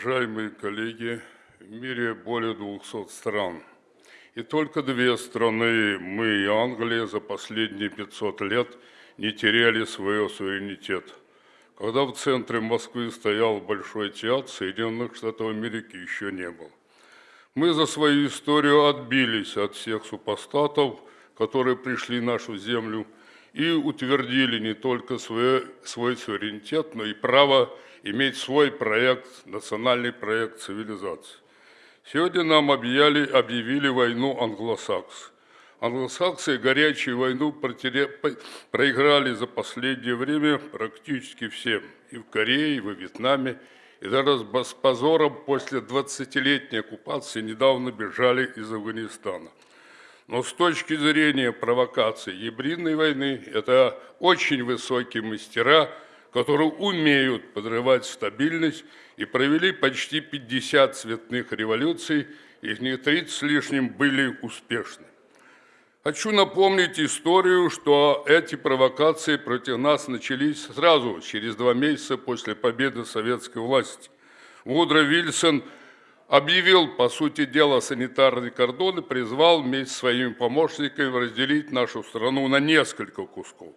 Уважаемые коллеги, в мире более 200 стран. И только две страны, мы и Англия, за последние 500 лет не теряли свой суверенитет. Когда в центре Москвы стоял Большой театр, Соединенных Штатов Америки еще не было. Мы за свою историю отбились от всех супостатов, которые пришли в нашу землю – и утвердили не только свой, свой суверенитет, но и право иметь свой проект, национальный проект цивилизации. Сегодня нам объявили, объявили войну англосаксы. Англосаксы горячую войну проиграли за последнее время практически всем. И в Корее, и во Вьетнаме, и даже с позором после 20-летней оккупации недавно бежали из Афганистана. Но с точки зрения провокации гибридной войны, это очень высокие мастера, которые умеют подрывать стабильность и провели почти 50 цветных революций, из них 30 с лишним были успешны. Хочу напомнить историю, что эти провокации против нас начались сразу, через два месяца после победы советской власти. Вудро Вильсон – объявил, по сути дела, санитарный кордон и призвал вместе с своими помощниками разделить нашу страну на несколько кусков.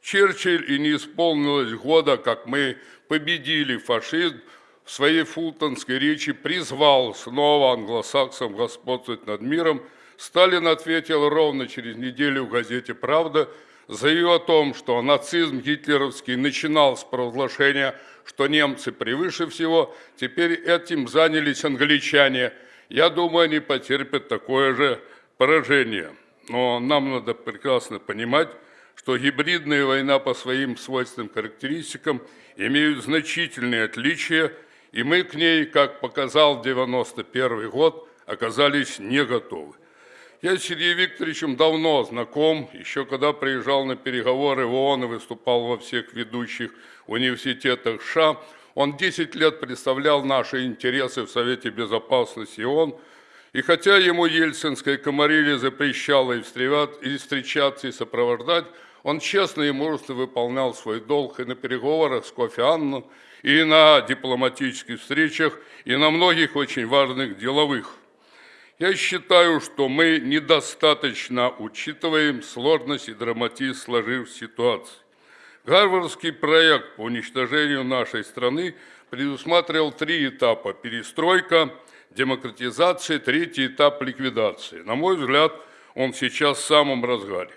Черчилль и не исполнилось года, как мы победили фашизм, в своей фултонской речи призвал снова англосаксам господствовать над миром. Сталин ответил ровно через неделю в газете «Правда», заявил о том, что нацизм гитлеровский начинал с провозглашения что немцы превыше всего, теперь этим занялись англичане. Я думаю, они потерпят такое же поражение. Но нам надо прекрасно понимать, что гибридная война по своим свойственным характеристикам имеют значительные отличия, и мы к ней, как показал 91 год, оказались не готовы. Я с Сергеем Викторовичем давно знаком, еще когда приезжал на переговоры в ООН и выступал во всех ведущих университетах США. Он 10 лет представлял наши интересы в Совете Безопасности ООН. И хотя ему ельцинская комарилья запрещала и встречаться, и сопровождать, он честно и мужественно выполнял свой долг и на переговорах с Кофи Анном, и на дипломатических встречах, и на многих очень важных деловых я считаю, что мы недостаточно учитываем сложность и драматизм сложившейся ситуации. Гарвардский проект по уничтожению нашей страны предусматривал три этапа – перестройка, демократизация, третий этап – ликвидации. На мой взгляд, он сейчас в самом разгаре.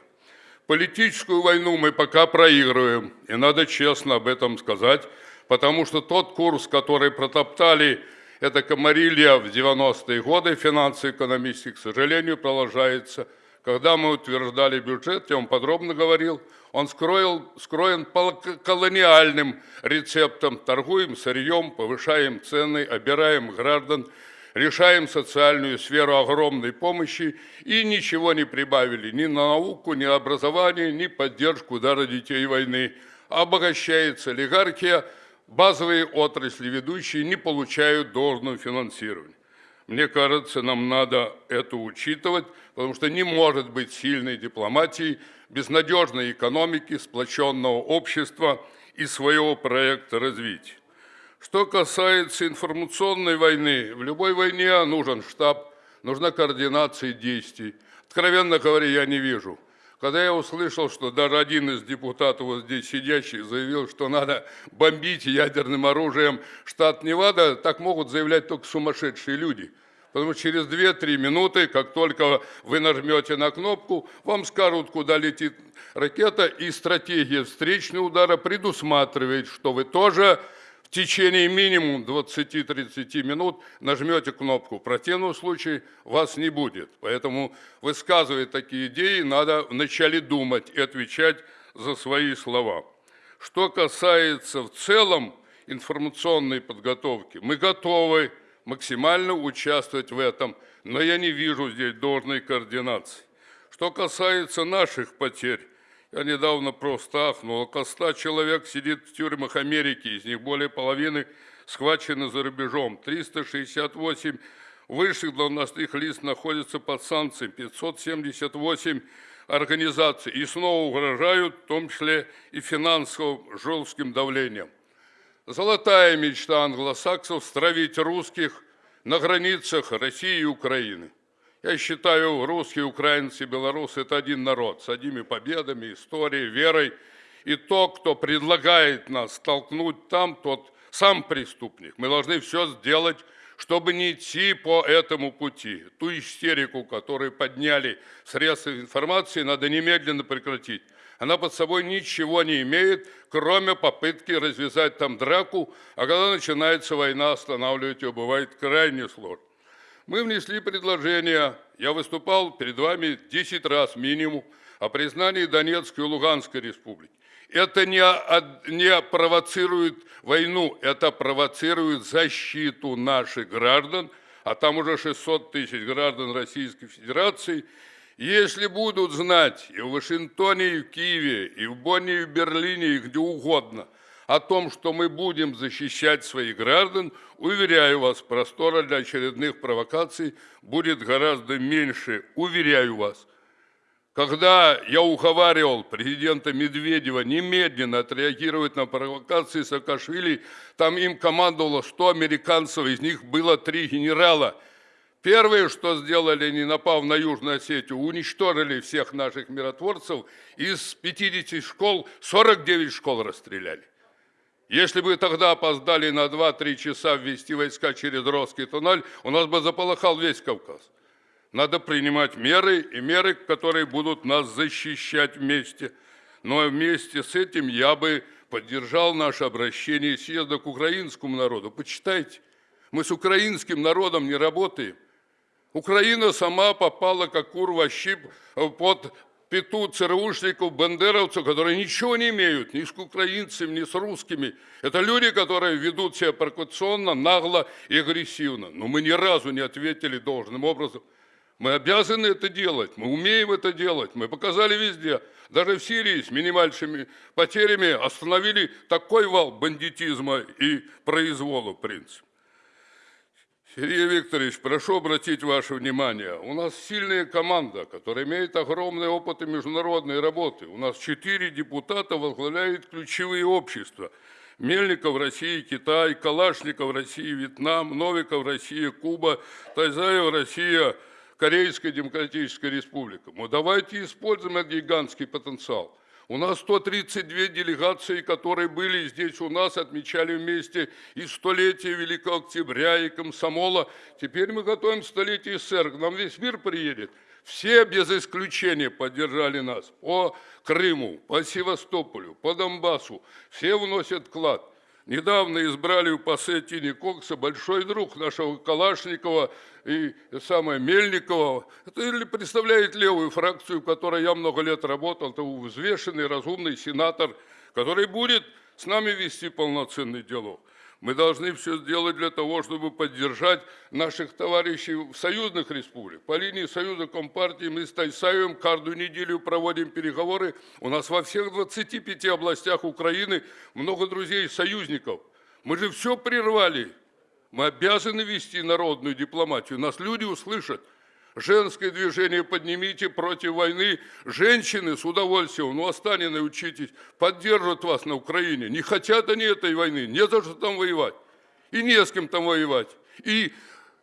Политическую войну мы пока проигрываем, и надо честно об этом сказать, потому что тот курс, который протоптали это комарилья в 90-е годы финансово-экономический, к сожалению, продолжается. Когда мы утверждали бюджет, я вам подробно говорил, он скроил, скроен колониальным рецептам. Торгуем сырьем, повышаем цены, обираем граждан, решаем социальную сферу огромной помощи и ничего не прибавили ни на науку, ни образование, ни поддержку удара детей войны. Обогащается олигархия – базовые отрасли ведущие не получают должного финансирования. Мне кажется, нам надо это учитывать, потому что не может быть сильной дипломатии без надежной экономики, сплоченного общества и своего проекта развития. Что касается информационной войны, в любой войне нужен штаб, нужна координация действий. Откровенно говоря, я не вижу – когда я услышал, что даже один из депутатов вот здесь сидящих заявил, что надо бомбить ядерным оружием штат Невада, так могут заявлять только сумасшедшие люди. Потому что через 2-3 минуты, как только вы нажмете на кнопку, вам скажут, куда летит ракета, и стратегия встречного удара предусматривает, что вы тоже течение минимум 20-30 минут нажмете кнопку. В противном случае вас не будет. Поэтому высказывая такие идеи, надо вначале думать и отвечать за свои слова. Что касается в целом информационной подготовки, мы готовы максимально участвовать в этом, но я не вижу здесь должной координации. Что касается наших потерь, я недавно просто ахнул. Около ста человек сидит в тюрьмах Америки, из них более половины схвачены за рубежом. 368 высших должностных лиц находятся под санкциями, 578 организаций и снова угрожают, в том числе и финансовым жестким давлением. Золотая мечта англосаксов – стравить русских на границах России и Украины. Я считаю, русские, украинцы, белорусы – это один народ с одними победами, историей, верой. И то, кто предлагает нас столкнуть там, тот сам преступник. Мы должны все сделать, чтобы не идти по этому пути. Ту истерику, которую подняли средства информации, надо немедленно прекратить. Она под собой ничего не имеет, кроме попытки развязать там драку, а когда начинается война, останавливать ее бывает крайне сложно. Мы внесли предложение, я выступал перед вами 10 раз минимум, о признании Донецкой и Луганской республики это не, не провоцирует войну, это провоцирует защиту наших граждан, а там уже 600 тысяч граждан Российской Федерации. Если будут знать и в Вашингтоне, и в Киеве, и в Бонне, и в Берлине, и где угодно о том, что мы будем защищать своих граждан, уверяю вас, простора для очередных провокаций будет гораздо меньше, уверяю вас – когда я уговаривал президента Медведева немедленно отреагировать на провокации Саакашвили, там им командовало 100 американцев, из них было три генерала. Первое, что сделали, они, напав на Южную Осетию, уничтожили всех наших миротворцев. Из 50 школ 49 школ расстреляли. Если бы тогда опоздали на 2-3 часа ввести войска через Росский туннель, у нас бы заполыхал весь Кавказ. Надо принимать меры, и меры, которые будут нас защищать вместе. Но вместе с этим я бы поддержал наше обращение съезда к украинскому народу. Почитайте, мы с украинским народом не работаем. Украина сама попала, как кур щип, под пету ЦРУшников, бандеровцев, которые ничего не имеют ни с украинцами, ни с русскими. Это люди, которые ведут себя провокационно, нагло и агрессивно. Но мы ни разу не ответили должным образом. Мы обязаны это делать, мы умеем это делать, мы показали везде. Даже в Сирии с минимальными потерями остановили такой вал бандитизма и произвола, в принципе. Сергей Викторович, прошу обратить ваше внимание. У нас сильная команда, которая имеет огромный опыт и международной работы. У нас четыре депутата возглавляют ключевые общества. Мельников Россия, Китай, Калашников Россия, Вьетнам, Новиков Россия, Куба, Тайзаев Россия – Корейская Демократическая Республика. Ну, давайте используем этот гигантский потенциал. У нас 132 делегации, которые были здесь у нас, отмечали вместе и столетие Великого Октября, и Комсомола. Теперь мы готовим столетие СССР. К нам весь мир приедет. Все без исключения поддержали нас по Крыму, по Севастополю, по Донбассу. Все вносят вклад. Недавно избрали у Пассетини Кокса большой друг нашего Калашникова и самое Мельникова. Это представляет левую фракцию, в которой я много лет работал. Это взвешенный, разумный сенатор, который будет с нами вести полноценный диалог. Мы должны все сделать для того, чтобы поддержать наших товарищей в союзных республиках. По линии Союза Компартии мы с Тайсаевым каждую неделю проводим переговоры. У нас во всех 25 областях Украины много друзей-союзников. Мы же все прервали. Мы обязаны вести народную дипломатию. Нас люди услышат. Женское движение поднимите против войны. Женщины с удовольствием, ну, Останины учитесь, поддержат вас на Украине. Не хотят они этой войны, не за что там воевать. И не с кем там воевать. И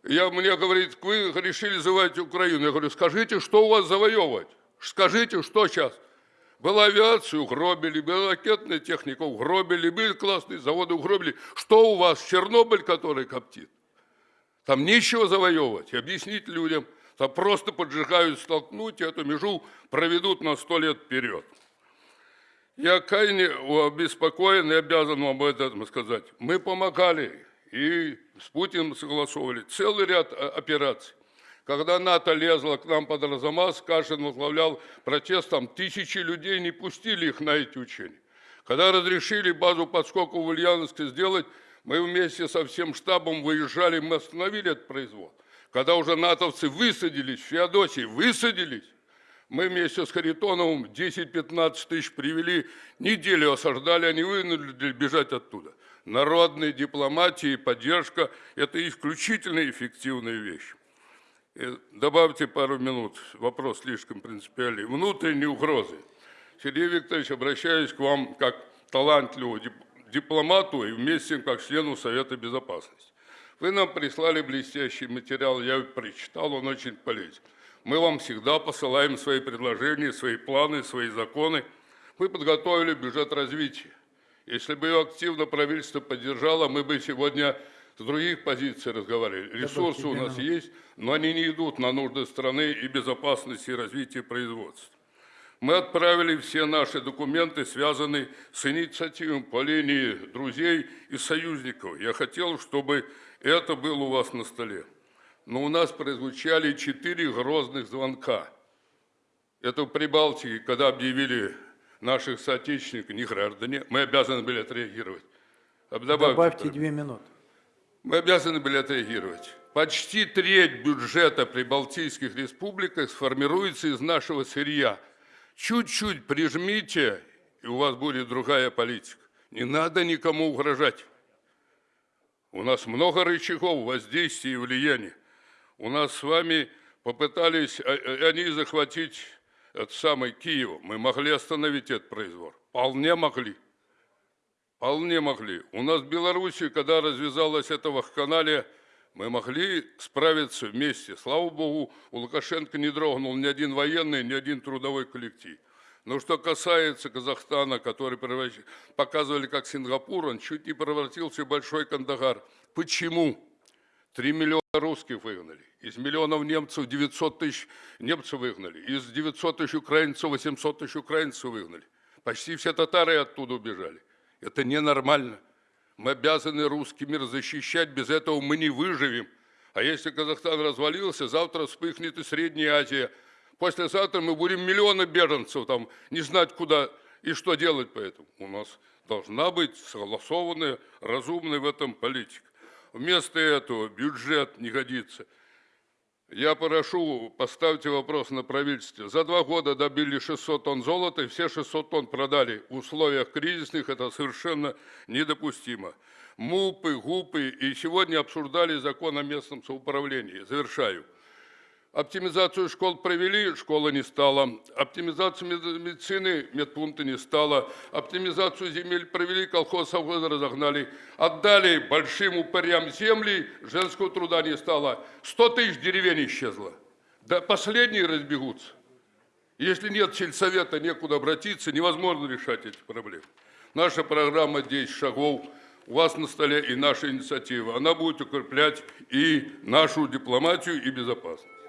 я, мне говорит, вы решили завоевать Украину. Я говорю, скажите, что у вас завоевывать? Скажите, что сейчас? Была авиацию угробили, была ракетная техника угробили, были классные заводы угробили. Что у вас? Чернобыль, который коптит? Там нечего завоевывать. Объяснить людям – то просто поджигают столкнуть, и эту межу проведут на сто лет вперед. Я крайне обеспокоен и обязан вам об этом сказать. Мы помогали и с Путиным согласовывали целый ряд операций. Когда НАТО лезло к нам под Арзамас, Кашин возглавлял протест, там тысячи людей не пустили их на эти учения. Когда разрешили базу подскока в Ульяновске сделать, мы вместе со всем штабом выезжали, мы остановили этот произвол. Когда уже натовцы высадились в Феодосии, высадились, мы вместе с Харитоновым 10-15 тысяч привели, неделю осаждали, они вынудили бежать оттуда. Народная дипломатия и поддержка – это исключительно эффективная вещь. И добавьте пару минут, вопрос слишком принципиальный. Внутренние угрозы. Сергей Викторович, обращаюсь к вам как талантливому дипломату и вместе как члену Совета Безопасности. Вы нам прислали блестящий материал, я прочитал, он очень полезен. Мы вам всегда посылаем свои предложения, свои планы, свои законы. Мы подготовили бюджет развития. Если бы его активно правительство поддержало, мы бы сегодня с других позиций разговаривали. Ресурсы у нас есть, но они не идут на нужды страны и безопасности и развития производства. Мы отправили все наши документы, связанные с инициативами по линии друзей и союзников. Я хотел, чтобы это было у вас на столе. Но у нас прозвучали четыре грозных звонка. Это в Прибалтике, когда объявили наших соотечественников не граждане, мы обязаны были отреагировать. Добавьте, Добавьте две минуты. мы обязаны были отреагировать. Почти треть бюджета прибалтийских республик сформируется из нашего сырья. Чуть-чуть прижмите, и у вас будет другая политика. Не надо никому угрожать. У нас много рычагов воздействия и влияния. У нас с вами попытались а, а, они захватить этот самый Киев. Мы могли остановить этот произвол. Вполне могли. Вполне могли. У нас в Беларуси, когда развязалась эта вахканалия, мы могли справиться вместе. Слава Богу, у Лукашенко не дрогнул ни один военный, ни один трудовой коллектив. Но что касается Казахстана, который превращ- показывали как Сингапур, он чуть не превратился в большой Кандагар. Почему? Три миллиона русских выгнали. Из миллионов немцев 900 тысяч немцев выгнали. Из 900 тысяч украинцев 800 тысяч украинцев выгнали. Почти все татары оттуда убежали. Это ненормально. Мы обязаны русский мир защищать, без этого мы не выживем. А если Казахстан развалился, завтра вспыхнет и Средняя Азия. Послезавтра мы будем миллионы беженцев там, не знать куда и что делать поэтому. У нас должна быть согласованная, разумная в этом политика. Вместо этого бюджет не годится. Я прошу, поставьте вопрос на правительстве. За два года добили 600 тонн золота, и все 600 тонн продали. В условиях кризисных это совершенно недопустимо. МУПы, ГУПы, и сегодня обсуждали закон о местном самоуправлении. Завершаю. Оптимизацию школ провели, школа не стала. Оптимизацию мед- медицины, медпункта не стало. Оптимизацию земель провели, колхоз совхозы разогнали. Отдали большим упырям земли, женского труда не стало. 100 тысяч деревень исчезло. Да последние разбегутся. Если нет сельсовета, некуда обратиться, невозможно решать эти проблемы. Наша программа 10 шагов у вас на столе и наша инициатива. Она будет укреплять и нашу дипломатию и безопасность.